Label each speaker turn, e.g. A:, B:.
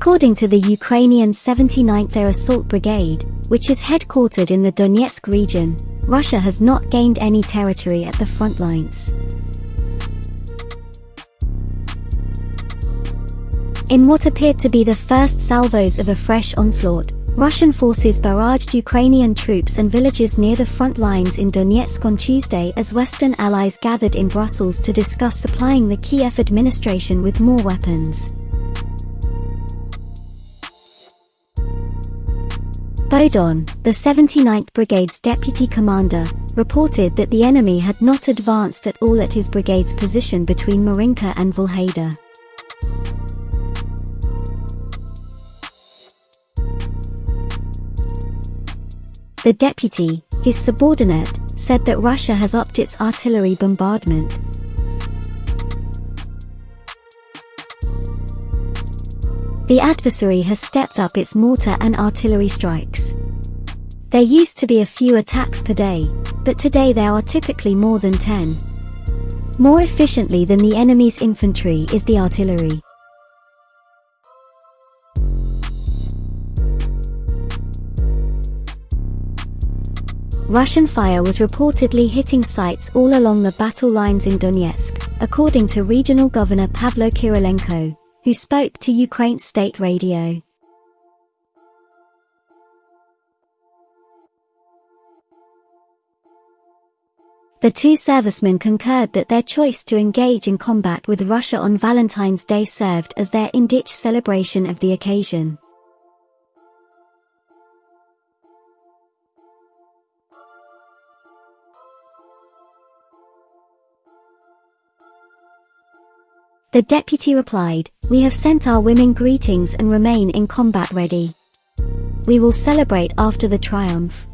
A: According to the Ukrainian 79th Air Assault Brigade, which is headquartered in the Donetsk region, Russia has not gained any territory at the front lines. In what appeared to be the first salvos of a fresh onslaught, Russian forces barraged Ukrainian troops and villages near the front lines in Donetsk on Tuesday as Western allies gathered in Brussels to discuss supplying the Kiev administration with more weapons. Bodon, the 79th Brigade's deputy commander, reported that the enemy had not advanced at all at his brigade's position between Marinka and Vuhledar. The deputy, his subordinate, said that Russia has upped its artillery bombardment. The adversary has stepped up its mortar and artillery strikes. There used to be a few attacks per day, but today there are typically more than 10. More efficiently than the enemy's infantry is the artillery. Russian fire was reportedly hitting sites all along the battle lines in Donetsk, according to regional governor Pavlo Kyrylenko, who spoke to Ukraine state radio. The two servicemen concurred that their choice to engage in combat with Russia on Valentine's Day served as their in-ditch celebration of the occasion. The deputy replied, We have sent our women greetings and remain in combat ready. We will celebrate after the triumph.